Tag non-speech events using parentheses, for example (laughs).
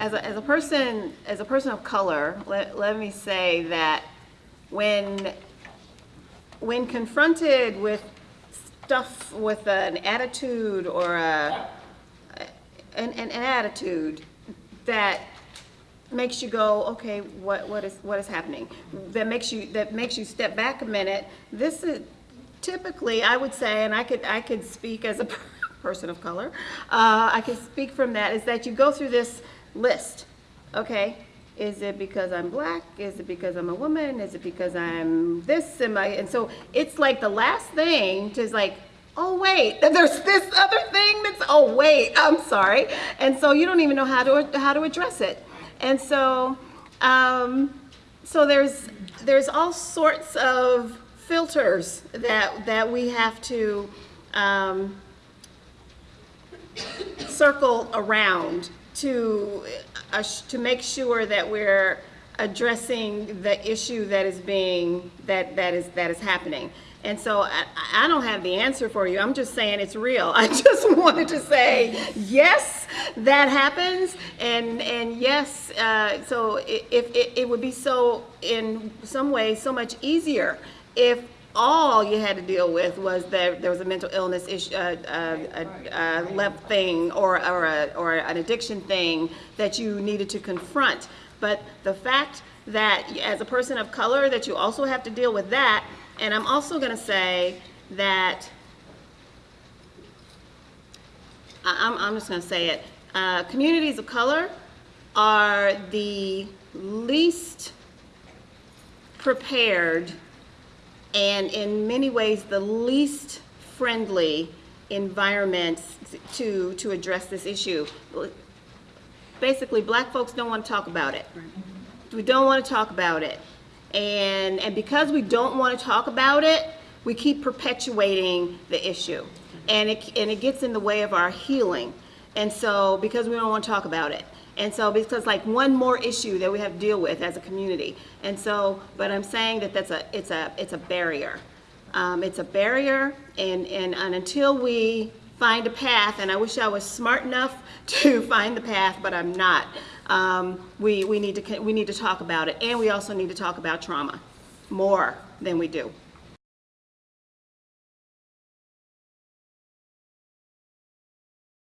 as a, as a person, as a person of color, let, let me say that when, when confronted with stuff with an attitude or a, an, an, an attitude that makes you go, okay, what, what is, what is happening? That makes you, that makes you step back a minute. This is typically, I would say, and I could, I could speak as a (laughs) person of color, uh, I could speak from that, is that you go through this list, okay? Is it because I'm black? Is it because I'm a woman? Is it because I'm this? Am I, and so it's like the last thing to like, oh wait, (laughs) there's this other thing that's, oh wait, I'm sorry. And so you don't even know how to, how to address it. And so, um, so there's, there's all sorts of filters that, that we have to, um, circle around to, uh, to make sure that we're addressing the issue that is being, that, that is, that is happening. And so I, I don't have the answer for you. I'm just saying it's real. (laughs) I just wanted to say, yes, that happens. And, and yes, uh, so it, if, it, it would be so, in some ways, so much easier if all you had to deal with was that there was a mental illness issue, uh, uh, a, a left thing or, or, a, or an addiction thing that you needed to confront. But the fact that as a person of color that you also have to deal with that, and I'm also gonna say that, I'm, I'm just gonna say it, uh, communities of color are the least prepared and in many ways the least friendly environments to, to address this issue. Basically, black folks don't want to talk about it. We don't want to talk about it. And, and because we don't want to talk about it, we keep perpetuating the issue. And it, and it gets in the way of our healing. And so, because we don't want to talk about it. And so, because like one more issue that we have to deal with as a community. And so, but I'm saying that that's a, it's a, it's a barrier. Um, it's a barrier, and, and, and until we find a path, and I wish I was smart enough (laughs) to find the path, but I'm not. Um, we, we, need to, we need to talk about it, and we also need to talk about trauma more than we do.